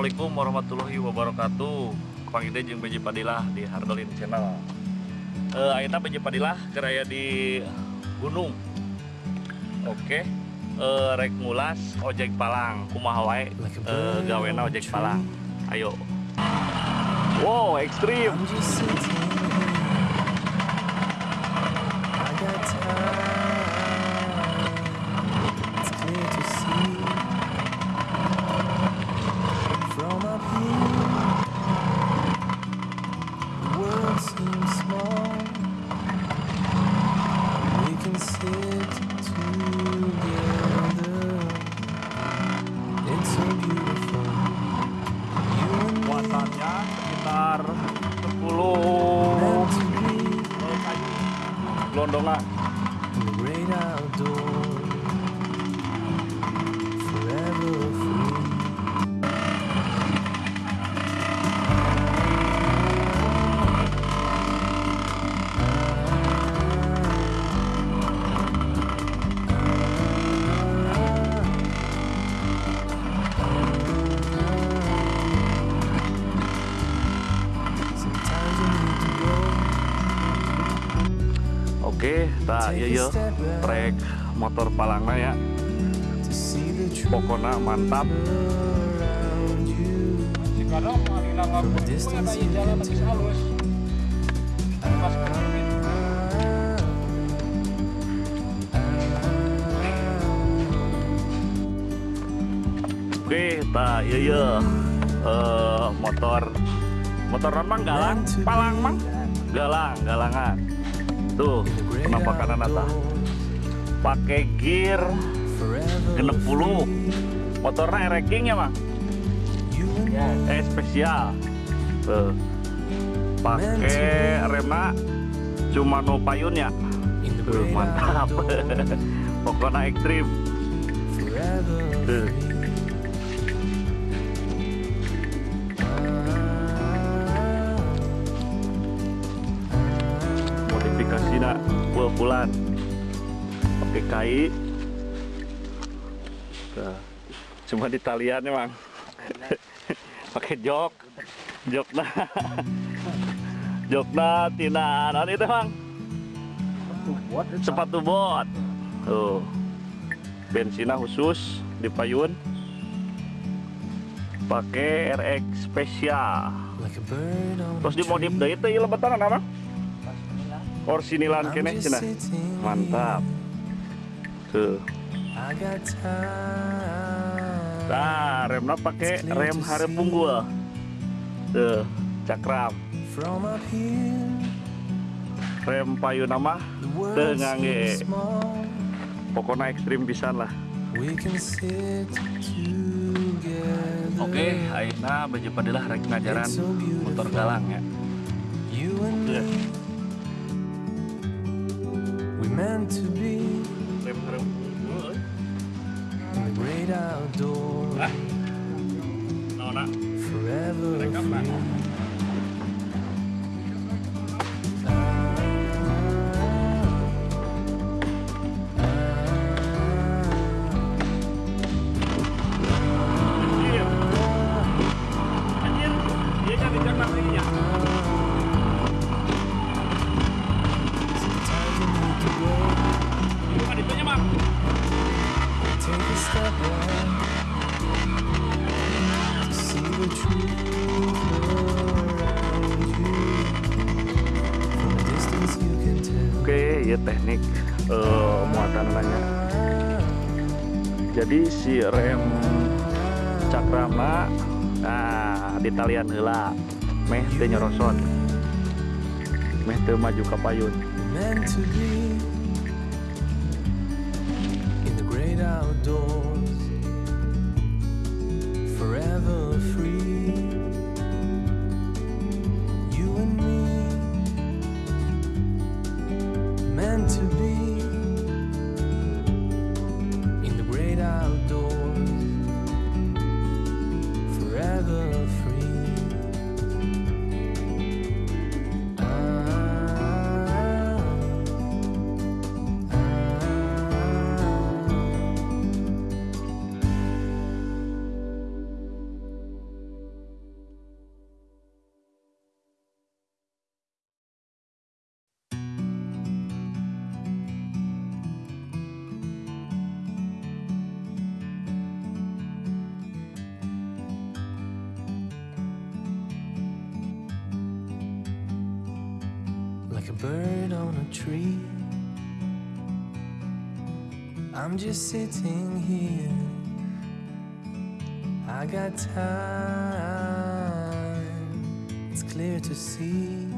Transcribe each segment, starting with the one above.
Assalamualaikum warahmatullahi wabarakatuh. Kang Ide jeung Beji Padilah di Hardolin Channel. Eh ayeuna Beji Padilah keraya di gunung. Oke. Eh rek ngulas ojek palang kumaha wae eh, gawena ojek palang. Ayo. Wow, ekstrim. Gelondongan. Oke, tak iya iya. Trek motor palangna ya. Pokoknya mantap. Oke, tak iya iya. Eh, motor motor non mang galang, palang mang galang, galangan. Tuh, penampakan nata. Pakai gear genep puluh. Motornya ereking ya, Mang? Eh, spesial. Tuh. Pakai remna cuma no payun ya. Tuh, mantap. Pokoknya ekstrim. Tuh. Bulan. Pakai kai. Tuh. cuma di talian emang pakai jok. Jok nah jok nah tina nah itu emang sepatu bot. Tuh. Bensinnya khusus di payun pakai RX spesial terus dimodif deh itu ya lebetan apa Orsinilan kene cenah sitting mantap. Tuh nah remnya pakai rem harem unggul. Tuh cakram. Rem payu nama the world Teu ngangge. seems small. pokoknya ekstrim pisan lah. Oke Aina baju padilah rek ngajaran motor galang ya. You meant to be rem harem unggul in the great outdoors, ah nona forever Rekam, Pak. free. Oke ya teknik eh, muatan nanya jadi si rem cakrama nah di talian heula meh teu nyerosot meh teu maju ka payun. Meant to be in the great outdoors, forever free. Bird on a tree. I'm just sitting here. I got time. It's clear to see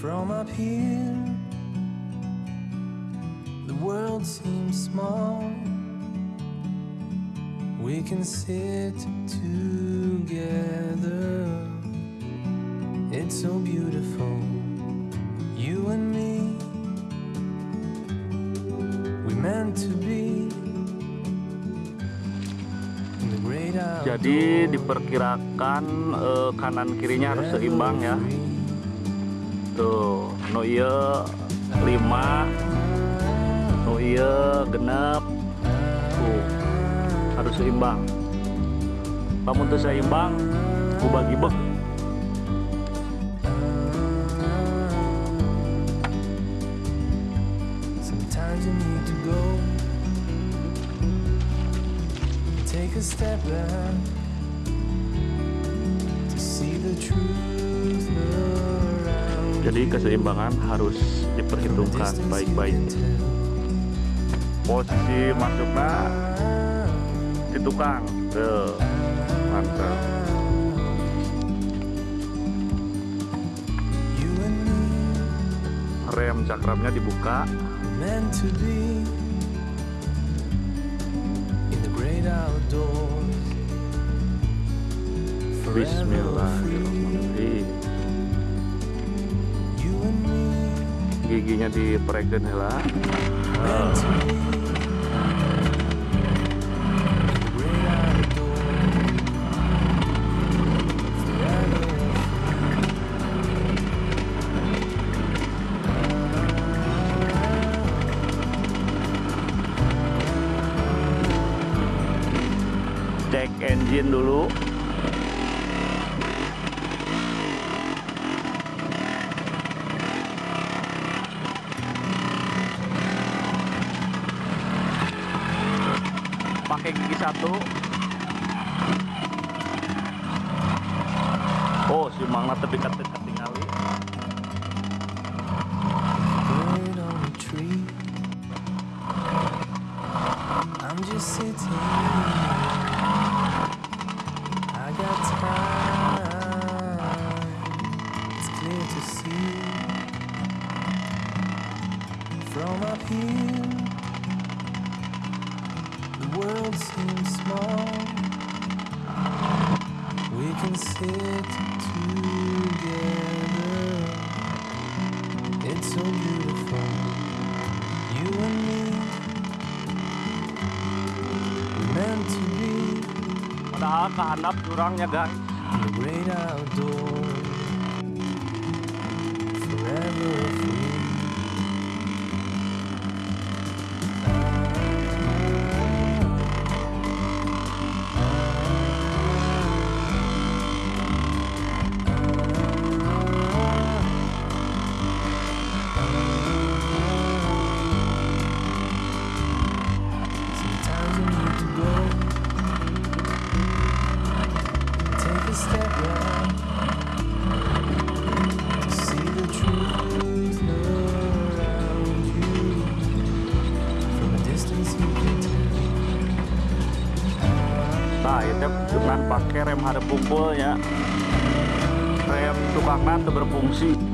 from up here. The world seems small. We can sit together. It's so beautiful, you and me. We meant to be Jadi diperkirakan eh, kanan kirinya harus seimbang ya. Tuh, no iya 5, no iya genep. Tuh, harus seimbang. Namun tuh seimbang, ku bagi step back to see the truth around Jadi keseimbangan harus diperhitungkan baik-baik. Posisi masuknya di tukang. Tuh, mantap. Rem cakramnya dibuka. were meant to be Bismillahirrahmanirrahim. Giginya diperekin heula. meant Cek engine dulu. Padahal kehandap jurangnya guys. Nah, itu dengan pakai rem hadap kumpulnya. Rem tukangnya itu berfungsi.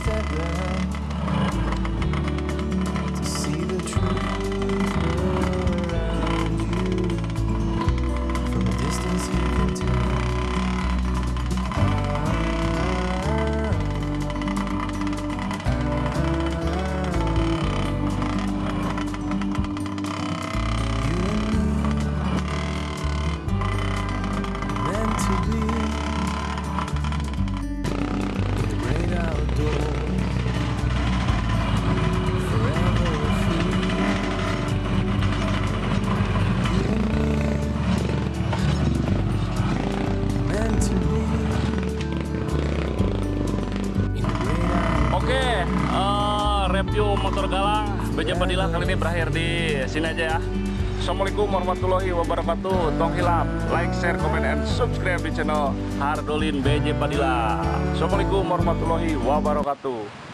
Instagram. Review motor galang Beja Padilla kali ini berakhir di sini aja ya. Assalamualaikum warahmatullahi wabarakatuh. Tong hilap, like, share, comment, and subscribe di channel Hardolin BJ Padilla. Assalamualaikum warahmatullahi wabarakatuh.